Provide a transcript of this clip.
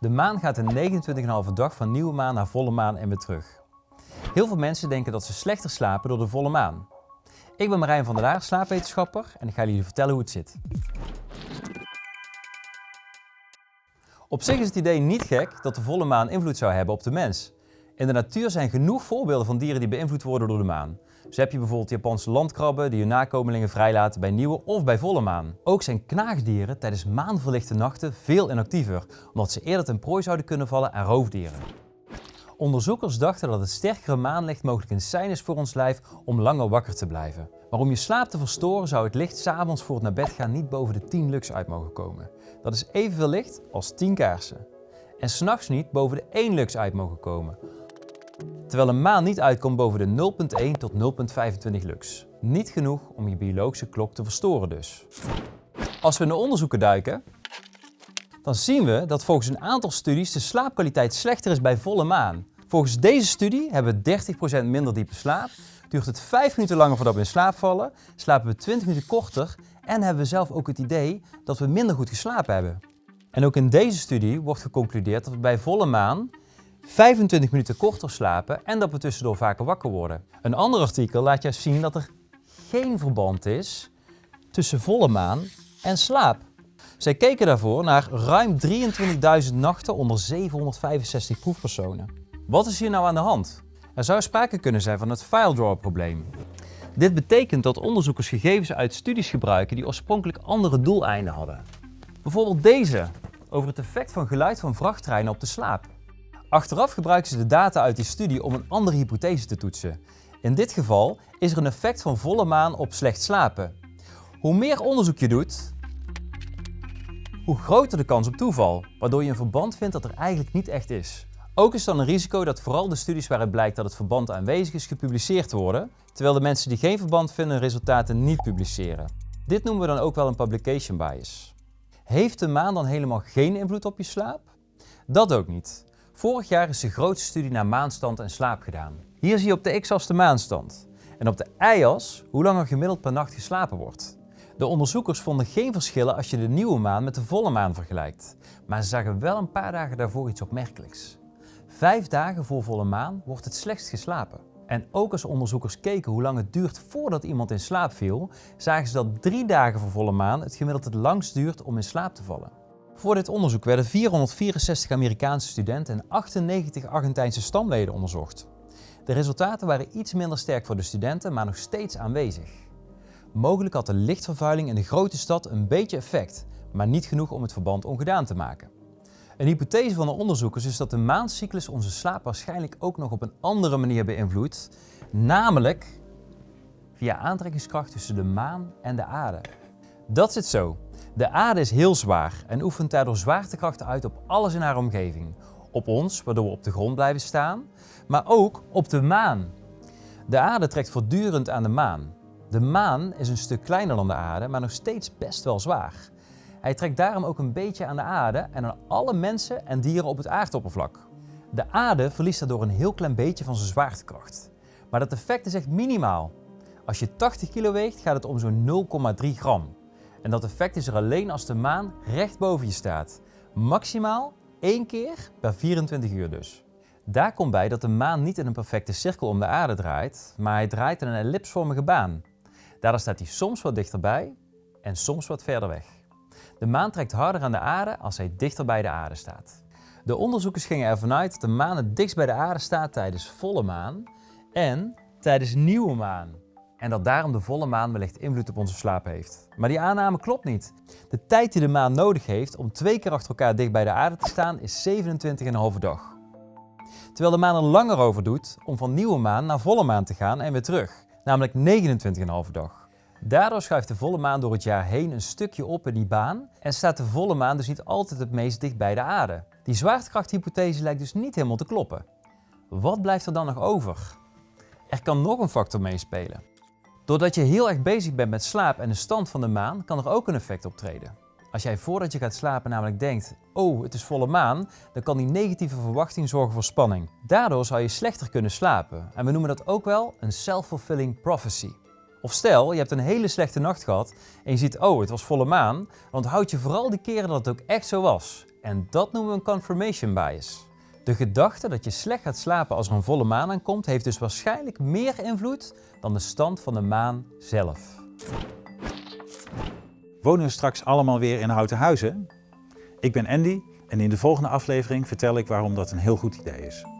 De maan gaat in 29,5 dag van nieuwe maan naar volle maan en weer terug. Heel veel mensen denken dat ze slechter slapen door de volle maan. Ik ben Marijn van der Laar, slaapwetenschapper en ik ga jullie vertellen hoe het zit. Op zich is het idee niet gek dat de volle maan invloed zou hebben op de mens. In de natuur zijn genoeg voorbeelden van dieren die beïnvloed worden door de maan. Zo heb je bijvoorbeeld Japanse landkrabben die hun nakomelingen vrijlaten bij nieuwe of bij volle maan. Ook zijn knaagdieren tijdens maanverlichte nachten veel inactiever, omdat ze eerder ten prooi zouden kunnen vallen aan roofdieren. Onderzoekers dachten dat het sterkere maanlicht mogelijk een sein is voor ons lijf om langer wakker te blijven. Maar om je slaap te verstoren zou het licht s'avonds voor het naar bed gaan niet boven de 10 lux uit mogen komen. Dat is evenveel licht als 10 kaarsen. En s'nachts niet boven de 1 lux uit mogen komen. Terwijl een maan niet uitkomt boven de 0.1 tot 0.25 lux. Niet genoeg om je biologische klok te verstoren dus. Als we de onderzoeken duiken, dan zien we dat volgens een aantal studies de slaapkwaliteit slechter is bij volle maan. Volgens deze studie hebben we 30% minder diepe slaap, duurt het 5 minuten langer voordat we in slaap vallen, slapen we 20 minuten korter en hebben we zelf ook het idee dat we minder goed geslapen hebben. En ook in deze studie wordt geconcludeerd dat we bij volle maan 25 minuten korter slapen en dat we tussendoor vaker wakker worden. Een ander artikel laat juist zien dat er geen verband is tussen volle maan en slaap. Zij keken daarvoor naar ruim 23.000 nachten onder 765 proefpersonen. Wat is hier nou aan de hand? Er zou sprake kunnen zijn van het file probleem. Dit betekent dat onderzoekers gegevens uit studies gebruiken die oorspronkelijk andere doeleinden hadden. Bijvoorbeeld deze, over het effect van geluid van vrachttreinen op de slaap. Achteraf gebruiken ze de data uit die studie om een andere hypothese te toetsen. In dit geval is er een effect van volle maan op slecht slapen. Hoe meer onderzoek je doet, hoe groter de kans op toeval, waardoor je een verband vindt dat er eigenlijk niet echt is. Ook is dan een risico dat vooral de studies waaruit blijkt dat het verband aanwezig is gepubliceerd worden, terwijl de mensen die geen verband vinden resultaten niet publiceren. Dit noemen we dan ook wel een publication bias. Heeft de maan dan helemaal geen invloed op je slaap? Dat ook niet. Vorig jaar is de grootste studie naar maanstand en slaap gedaan. Hier zie je op de x-as de maanstand en op de y-as hoe lang er gemiddeld per nacht geslapen wordt. De onderzoekers vonden geen verschillen als je de nieuwe maan met de volle maan vergelijkt, maar ze zagen wel een paar dagen daarvoor iets opmerkelijks. Vijf dagen voor volle maan wordt het slechtst geslapen. En ook als onderzoekers keken hoe lang het duurt voordat iemand in slaap viel, zagen ze dat drie dagen voor volle maan het gemiddeld het langst duurt om in slaap te vallen. Voor dit onderzoek werden 464 Amerikaanse studenten en 98 Argentijnse stamleden onderzocht. De resultaten waren iets minder sterk voor de studenten, maar nog steeds aanwezig. Mogelijk had de lichtvervuiling in de grote stad een beetje effect, maar niet genoeg om het verband ongedaan te maken. Een hypothese van de onderzoekers is dat de maancyclus onze slaap waarschijnlijk ook nog op een andere manier beïnvloedt, namelijk via aantrekkingskracht tussen de maan en de aarde. Dat zit zo. De aarde is heel zwaar en oefent daardoor zwaartekrachten uit op alles in haar omgeving. Op ons, waardoor we op de grond blijven staan, maar ook op de maan. De aarde trekt voortdurend aan de maan. De maan is een stuk kleiner dan de aarde, maar nog steeds best wel zwaar. Hij trekt daarom ook een beetje aan de aarde en aan alle mensen en dieren op het aardoppervlak. De aarde verliest daardoor een heel klein beetje van zijn zwaartekracht. Maar dat effect is echt minimaal. Als je 80 kilo weegt, gaat het om zo'n 0,3 gram. En dat effect is er alleen als de maan recht boven je staat. Maximaal één keer per 24 uur dus. Daar komt bij dat de maan niet in een perfecte cirkel om de aarde draait, maar hij draait in een ellipsvormige baan. Daardoor staat hij soms wat dichterbij en soms wat verder weg. De maan trekt harder aan de aarde als hij dichter bij de aarde staat. De onderzoekers gingen ervan uit dat de maan het dichtst bij de aarde staat tijdens volle maan en tijdens nieuwe maan. En dat daarom de volle maan wellicht invloed op onze slaap heeft. Maar die aanname klopt niet. De tijd die de maan nodig heeft om twee keer achter elkaar dicht bij de aarde te staan is 27,5 dag. Terwijl de maan er langer over doet om van nieuwe maan naar volle maan te gaan en weer terug, namelijk 29,5 dag. Daardoor schuift de volle maan door het jaar heen een stukje op in die baan en staat de volle maan dus niet altijd het meest dicht bij de aarde. Die zwaartekrachthypothese lijkt dus niet helemaal te kloppen. Wat blijft er dan nog over? Er kan nog een factor meespelen. Doordat je heel erg bezig bent met slaap en de stand van de maan, kan er ook een effect optreden. Als jij voordat je gaat slapen namelijk denkt, oh het is volle maan, dan kan die negatieve verwachting zorgen voor spanning. Daardoor zou je slechter kunnen slapen en we noemen dat ook wel een self-fulfilling prophecy. Of stel, je hebt een hele slechte nacht gehad en je ziet, oh het was volle maan, dan onthoud je vooral die keren dat het ook echt zo was. En dat noemen we een confirmation bias. De gedachte dat je slecht gaat slapen als er een volle maan aankomt, heeft dus waarschijnlijk meer invloed dan de stand van de maan zelf. Wonen we straks allemaal weer in houten huizen? Ik ben Andy en in de volgende aflevering vertel ik waarom dat een heel goed idee is.